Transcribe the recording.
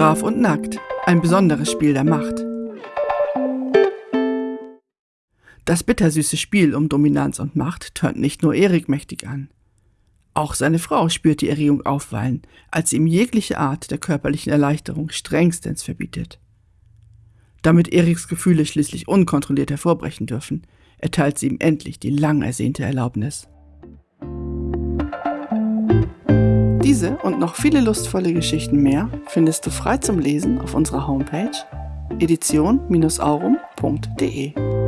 Brav und nackt, ein besonderes Spiel der Macht. Das bittersüße Spiel um Dominanz und Macht tönt nicht nur Erik mächtig an. Auch seine Frau spürt die Erregung aufwallen, als sie ihm jegliche Art der körperlichen Erleichterung strengstens verbietet. Damit Eriks Gefühle schließlich unkontrolliert hervorbrechen dürfen, erteilt sie ihm endlich die lang ersehnte Erlaubnis. Diese und noch viele lustvolle Geschichten mehr findest du frei zum Lesen auf unserer Homepage edition-aurum.de.